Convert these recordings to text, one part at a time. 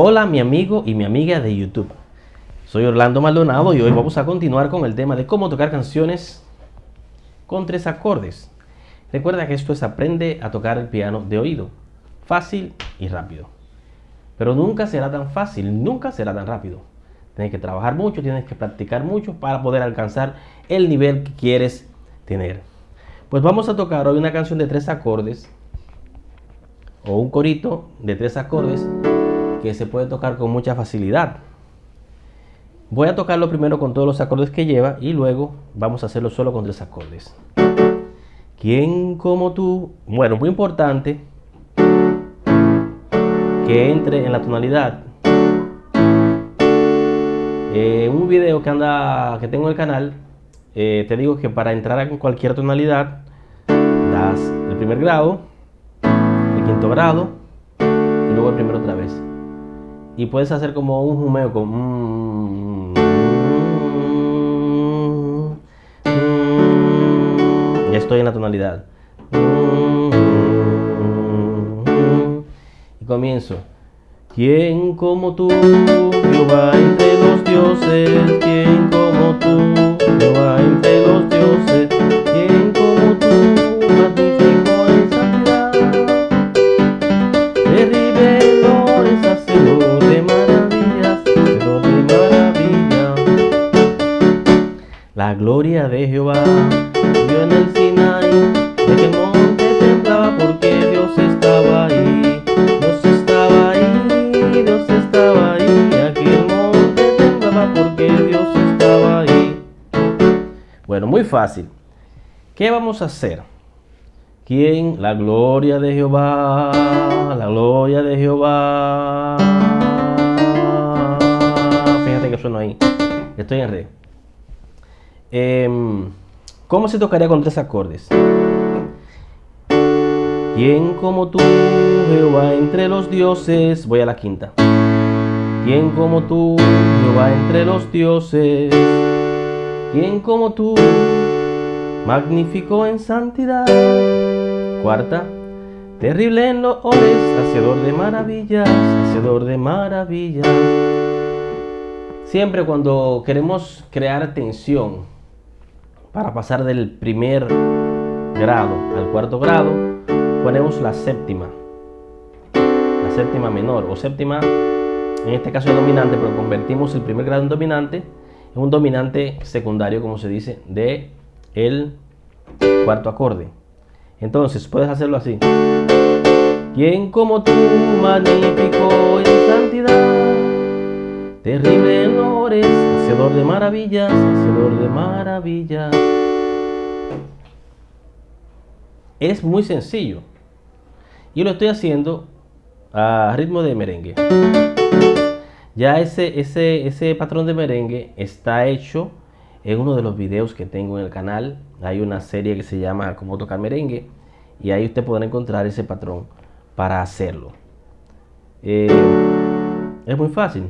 Hola mi amigo y mi amiga de YouTube. Soy Orlando Maldonado y hoy vamos a continuar con el tema de cómo tocar canciones con tres acordes. Recuerda que esto es aprende a tocar el piano de oído. Fácil y rápido. Pero nunca será tan fácil, nunca será tan rápido. Tienes que trabajar mucho, tienes que practicar mucho para poder alcanzar el nivel que quieres tener. Pues vamos a tocar hoy una canción de tres acordes o un corito de tres acordes que se puede tocar con mucha facilidad. Voy a tocarlo primero con todos los acordes que lleva y luego vamos a hacerlo solo con tres acordes. ¿Quién como tú? Bueno, muy importante que entre en la tonalidad. En un video que anda que tengo en el canal eh, te digo que para entrar en cualquier tonalidad das el primer grado, el quinto grado Y puedes hacer como un jumeo con... Mm, mm, ya estoy en la tonalidad. Y comienzo. ¿Quién como tú, Jehová entre los dioses? ¿Quién como tú? Jehová entre los dioses, quien gloria de Jehová vio en el Sinai, de que el monte temblaba porque Dios estaba ahí, Dios estaba ahí, Dios estaba ahí, aquí el monte temblaba porque Dios estaba ahí. Bueno, muy fácil. ¿Qué vamos a hacer? ¿Quién? La gloria de Jehová, la gloria de Jehová. Fíjate que suena ahí. Estoy en re. Em, ¿Cómo se tocaría con tres acordes? ¿Quién como tú, Jehová, entre los dioses? Voy a la quinta. ¿Quién como tú, Jehová, entre los dioses? ¿Quién como tú, magnífico en santidad? Cuarta, terrible en loores, hacedor de maravillas, hacedor de maravillas. Siempre cuando queremos crear tensión para pasar del primer grado al cuarto grado, ponemos la séptima, la séptima menor o séptima, en este caso es dominante, pero convertimos el primer grado en dominante es un dominante secundario, como se dice, de el cuarto acorde. Entonces puedes hacerlo así. Quien como tú, magnífico santidad, terrible en honores, hacedor de maravillas, hacedor de maravillas. Es muy sencillo. Y lo estoy haciendo a ritmo de merengue. Ya ese, ese, ese patrón de merengue está hecho en uno de los videos que tengo en el canal. Hay una serie que se llama Cómo tocar merengue y ahí usted podrá encontrar ese patrón para hacerlo. Eh, es muy fácil.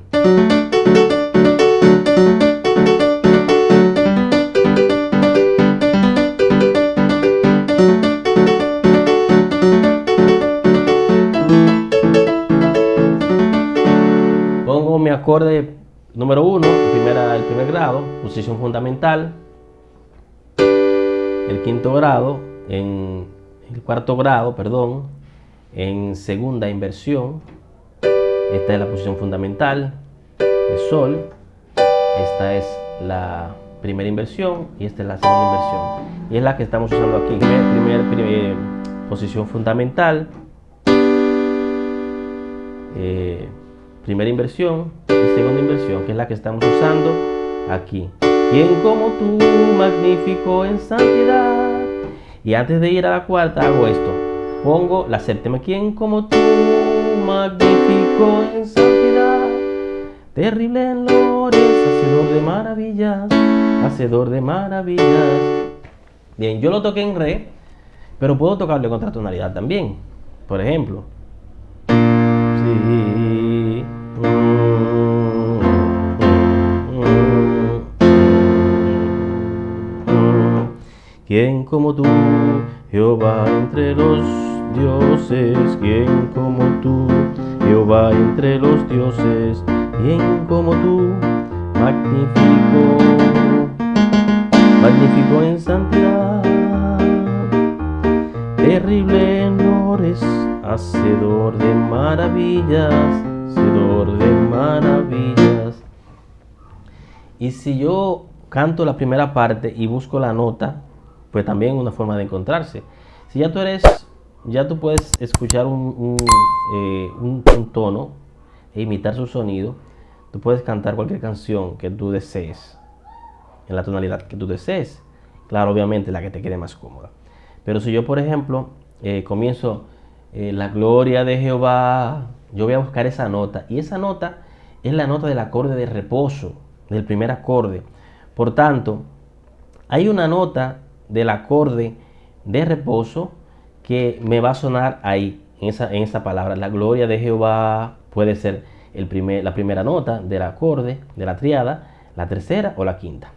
acorde número uno, primera, el primer grado, posición fundamental. El quinto grado, en el cuarto grado, perdón, en segunda inversión. Esta es la posición fundamental de sol. Esta es la primera inversión y esta es la segunda inversión. Y es la que estamos usando aquí. Primer, primer, posición fundamental. Eh, primera inversión y segunda inversión, que es la que estamos usando aquí. Quien como tú, magnífico en santidad. Y antes de ir a la cuarta hago esto. Pongo la séptima. Quien como tú, magnífico en santidad. Terrible en lores, hacedor de maravillas, hacedor de maravillas. Bien, yo lo toqué en re, pero puedo tocarlo en tonalidad también. Por ejemplo. Sí. ¿Quién como tú, Jehová entre los dioses? ¿Quién como tú, Jehová entre los dioses, bien como tú, magnífico, magnífico en santidad, terrible en honores, hacedor de maravillas, hacedor de maravillas. Y si yo canto la primera parte y busco la nota, pues también una forma de encontrarse. Si ya tú eres, ya tú puedes escuchar un, eh, tono e imitar su sonido, tú puedes cantar cualquier canción que tú desees, en la tonalidad que tú desees. Claro, obviamente la que te quede más cómoda. Pero si yo, por ejemplo, eh, comienzo eh, la gloria de Jehová, yo voy a buscar esa nota. Y esa nota es la nota del acorde de reposo, del primer acorde. Por tanto, hay una nota del acorde de reposo que me va a sonar ahí, en esa, en esa palabra. La gloria de Jehová puede ser el primer, la primera nota del acorde, de la triada, la tercera o la quinta.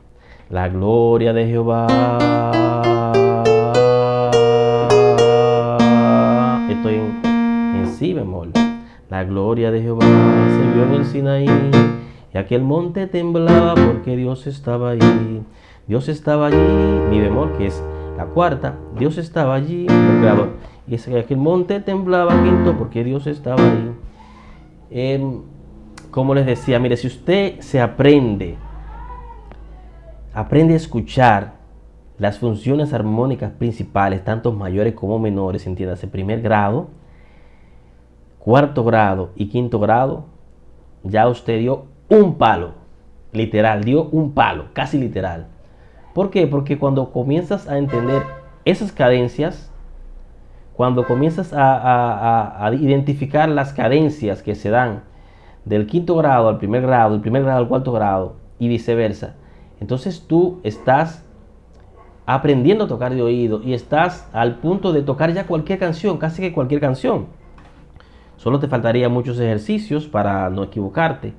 La gloria de Jehová. Estoy en, en si bemol. La gloria de Jehová se vio en el Sinaí y aquel monte temblaba porque Dios estaba allí. Dios estaba allí, mi bemol, que es la cuarta. Dios estaba allí, el creador. Y es que aquel monte temblaba quinto porque Dios estaba allí. Em, como les decía, mire, si usted se aprende, aprende a escuchar las funciones armónicas principales, tanto mayores como menores, entiéndase, primer grado, cuarto grado y quinto grado, ya usted dio un palo, literal, dio un palo, casi literal. ¿Por qué? Porque cuando comienzas a entender esas cadencias, cuando comienzas a, identificar las cadencias que se dan del quinto grado al primer grado, del primer grado al cuarto grado y viceversa, entonces tú estás aprendiendo a tocar de oído y estás al punto de tocar ya cualquier canción, casi que cualquier canción. Solo te faltaría muchos ejercicios para no equivocarte.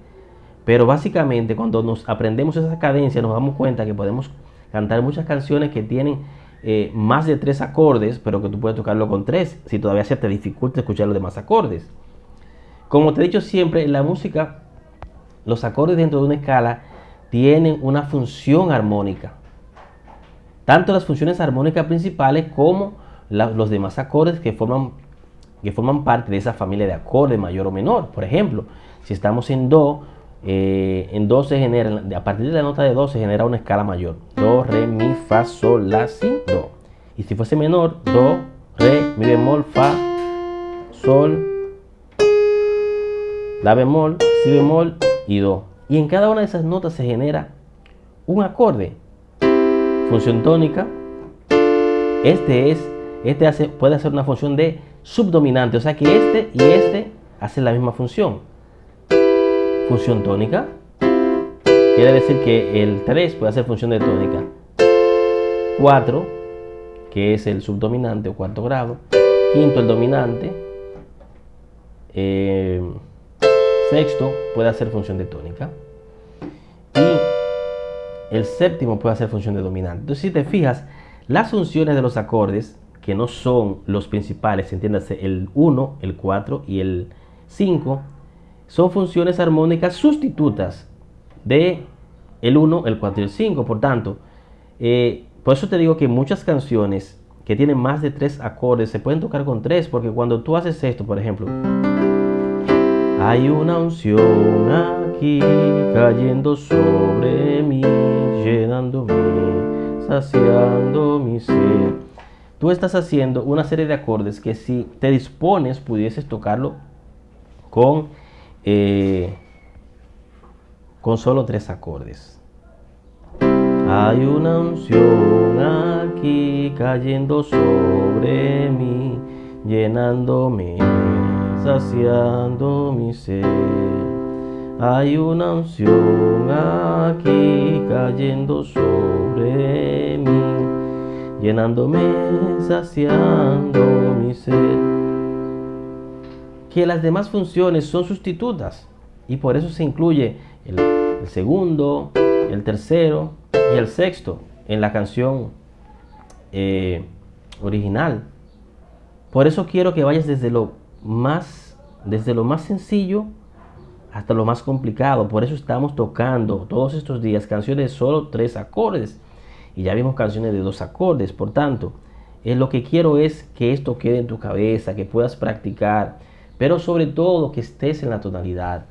Pero básicamente cuando nos aprendemos esa cadencia nos damos cuenta que podemos cantar muchas canciones que tienen eh, más de tres acordes, pero que tú puedes tocarlo con tres, si todavía se te dificulta escuchar los demás acordes. Como te he dicho siempre, en la música, los acordes dentro de una escala tienen una función armónica. Tanto las funciones armónicas principales como los demás acordes que forman, que forman parte de esa familia de acordes mayor o menor. Por ejemplo, si estamos en Do, eh, en Do se genera, a partir de la nota de Do se genera una escala mayor. Do, Re, Mi, Fa, Sol, La, Si, Do. Y si fuese menor, Do, Re, Mi bemol, Fa, Sol, La bemol, Si bemol y Do. Y en cada una de esas notas se genera un acorde. Función tónica. Este es, este puede hacer una función de subdominante. O sea que este y este hacen la misma función función tónica. Quiere decir que el 3 puede hacer función de tónica. 4, que es el subdominante o cuarto grado. Quinto, el dominante. Eh, sexto puede hacer función de tónica. Y el séptimo puede hacer función de dominante. Entonces, si te fijas, las funciones de los acordes, que no son los principales, entiéndase, el 1, el 4 y el 5, son funciones armónicas sustitutas de el 1, el 4 y el 5. Por tanto, eh, por eso te digo que muchas canciones que tienen más de tres acordes se pueden tocar con tres, porque cuando tú haces esto, por ejemplo, hay una unción aquí cayendo sobre mí, llenándome, saciando mi ser. Tú estás haciendo una serie de acordes que si te dispones pudieses tocarlo con eh, con solo tres acordes. Hay una unción aquí cayendo sobre mí, llenándome, saciando mi ser. Hay una unción aquí cayendo sobre mí, llenándome, saciando mi ser que las demás funciones son sustitutas y por eso se incluye el, segundo, el tercero y el sexto en la canción eh, original. Por eso quiero que vayas desde lo más desde lo más sencillo hasta lo más complicado. Por eso estamos tocando todos estos días canciones de solo tres acordes. Y ya vimos canciones de dos acordes. Por tanto, lo que quiero es que esto quede en tu cabeza, que puedas practicar. Pero sobre todo que estés en la tonalidad.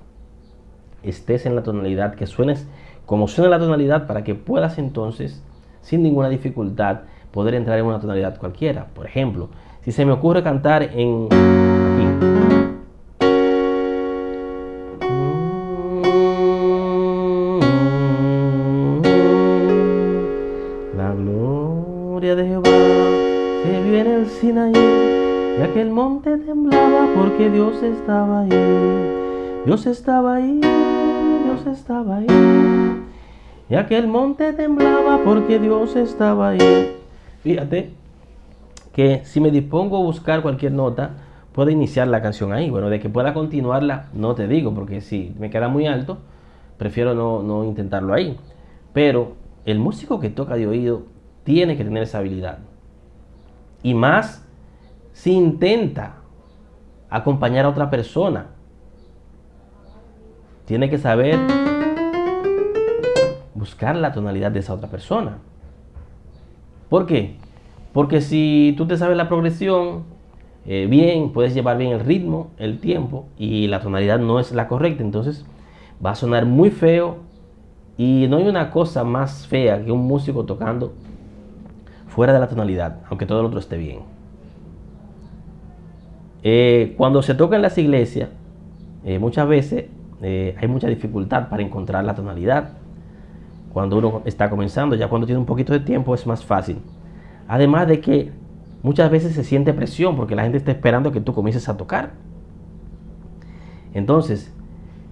Estés en la tonalidad, que suenes como suena la tonalidad para que puedas entonces, sin ninguna dificultad, poder entrar en una tonalidad cualquiera. Por ejemplo, si se me ocurre cantar en aquí. Estaba ahí. Dios estaba ahí, Dios estaba ahí. Y aquel monte temblaba porque Dios estaba ahí. Fíjate que si me dispongo a buscar cualquier nota, puedo iniciar la canción ahí. Bueno, de que pueda continuarla, no te digo, porque si me queda muy alto, prefiero no, no intentarlo ahí. Pero el músico que toca de oído tiene que tener esa habilidad. Y más si intenta acompañar a otra persona. Tiene que saber buscar la tonalidad de esa otra persona. ¿Por qué? Porque si tú te sabes la progresión eh, bien, puedes llevar bien el ritmo, el tiempo y la tonalidad no es la correcta, entonces va a sonar muy feo y no hay una cosa más fea que un músico tocando fuera de la tonalidad, aunque todo el otro esté bien. Eh, cuando se toca en las iglesias, eh, muchas veces eh, hay mucha dificultad para encontrar la tonalidad. Cuando uno está comenzando, ya cuando tiene un poquito de tiempo es más fácil. Además de que muchas veces se siente presión porque la gente está esperando que tú comiences a tocar. Entonces,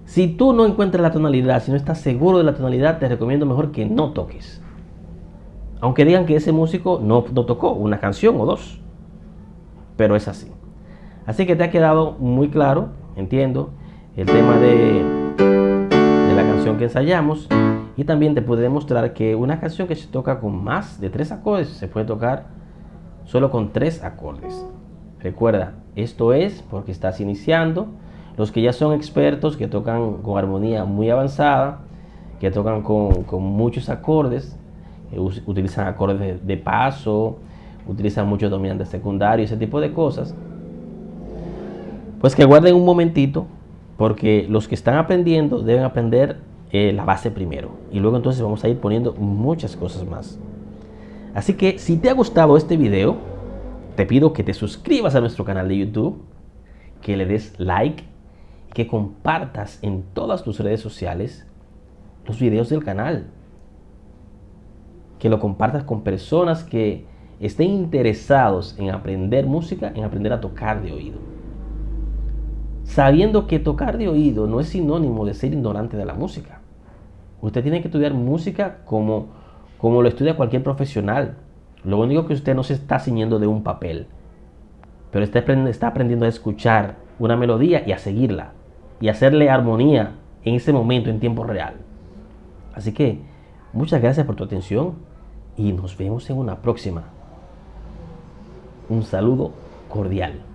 si tú no encuentras la tonalidad, si no estás seguro de la tonalidad, te recomiendo mejor que no toques. Aunque digan que ese músico no, tocó una canción o dos. Pero es así. Así que te ha quedado muy claro, entiendo, el tema de, la canción que ensayamos. Y también te puede demostrar que una canción que se toca con más de tres acordes se puede tocar solo con tres acordes. Recuerda, esto es porque estás iniciando. Los que ya son expertos, que tocan con armonía muy avanzada, que tocan con, con muchos acordes, utilizan acordes de, paso, utilizan muchos dominantes secundarios, ese tipo de cosas. Pues que guarden un momentito, porque los que están aprendiendo deben aprender eh, la base primero. Y luego entonces vamos a ir poniendo muchas cosas más. Así que si te ha gustado este video, te pido que te suscribas a nuestro canal de YouTube, que le des like, que compartas en todas tus redes sociales los videos del canal que lo compartas con personas que estén interesados en aprender música, en aprender a tocar de oído. Sabiendo que tocar de oído no es sinónimo de ser ignorante de la música. Usted tiene que estudiar música como, como lo estudia cualquier profesional. Lo único que usted no se está ciñendo de un papel, pero está, está aprendiendo a escuchar una melodía y a seguirla y hacerle armonía en ese momento, en tiempo real. Así que muchas gracias por tu atención y nos vemos en una próxima. Un saludo cordial.